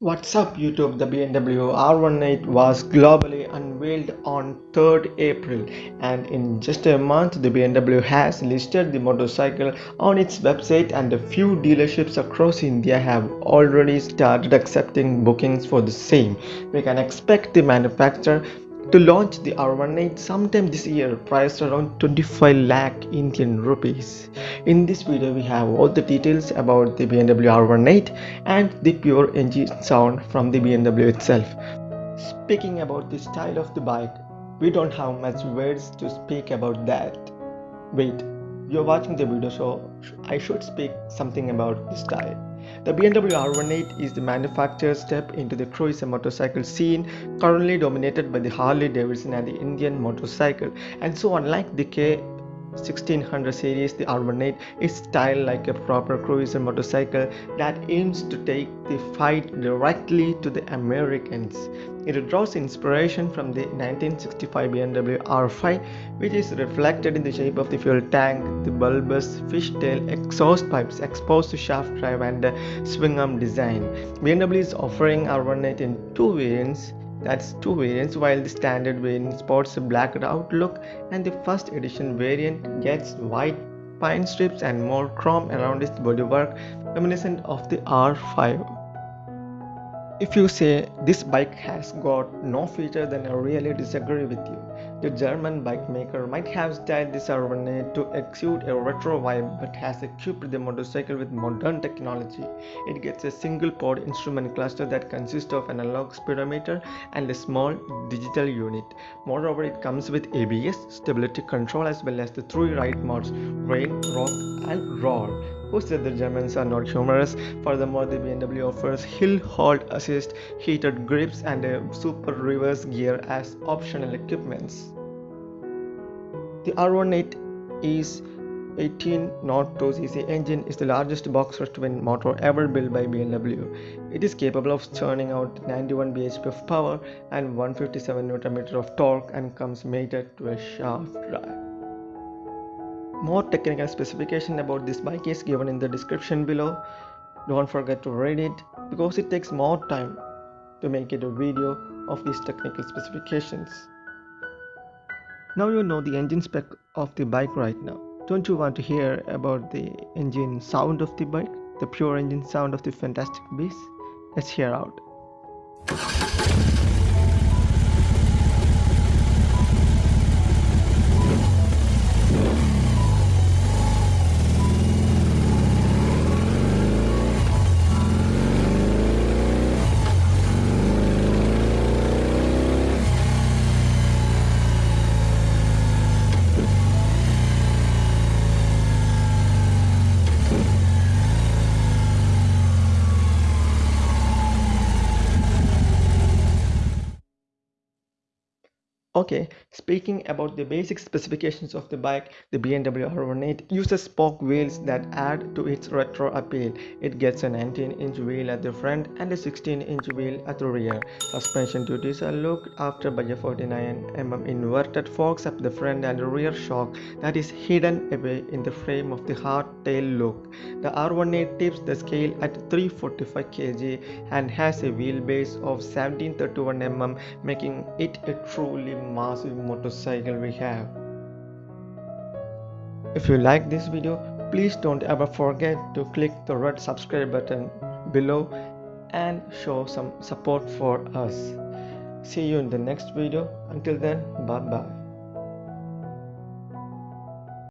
What's up YouTube? The BMW R18 was globally unveiled on 3rd April and in just a month the BMW has listed the motorcycle on its website and a few dealerships across India have already started accepting bookings for the same. We can expect the manufacturer to launch the R18 sometime this year priced around 25 lakh Indian rupees. In this video we have all the details about the BMW R18 and the pure engine sound from the BMW itself. Speaking about the style of the bike, we don't have much words to speak about that. Wait, you're watching the video so I should speak something about the style. The BMW R18 is the manufacturer's step into the cruiser motorcycle scene currently dominated by the Harley Davidson and the Indian motorcycle and so unlike the K 1600 series the R18 is styled like a proper cruiser motorcycle that aims to take the fight directly to the Americans. It draws inspiration from the 1965 BMW R5 which is reflected in the shape of the fuel tank, the bulbous fishtail exhaust pipes, exposed to shaft drive and swing arm design. BMW is offering R18 in two variants that's two variants while the standard variant sports a blacked out look and the first edition variant gets white pine strips and more chrome around its bodywork reminiscent of the R5. If you say this bike has got no feature then I really disagree with you. The German bike maker might have styled this R18 to exude a retro vibe but has equipped the motorcycle with modern technology. It gets a single pod instrument cluster that consists of an analog speedometer and a small digital unit. Moreover, it comes with ABS, stability control as well as the three ride modes rain, rock and roll who said the Germans are not humorous. Furthermore, the BMW offers hill hold assist, heated grips, and a super reverse gear as optional equipments. The R18 is 1802cc engine is the largest boxer twin motor ever built by BMW. It is capable of churning out 91 bhp of power and 157 Nm of torque and comes mated to a shaft drive. More technical specification about this bike is given in the description below. Don't forget to read it because it takes more time to make it a video of these technical specifications. Now you know the engine spec of the bike right now. Don't you want to hear about the engine sound of the bike? The pure engine sound of the fantastic beast? Let's hear out. Okay, speaking about the basic specifications of the bike, the BMW R18 uses spoke wheels that add to its retro appeal. It gets a 19-inch wheel at the front and a 16-inch wheel at the rear. Suspension duties are looked after by a 49mm inverted forks at the front and the rear shock that is hidden away in the frame of the hardtail look. The R18 tips the scale at 345 kg and has a wheelbase of 1731mm making it a truly massive motorcycle we have. If you like this video, please don't ever forget to click the red subscribe button below and show some support for us. See you in the next video. Until then, bye bye.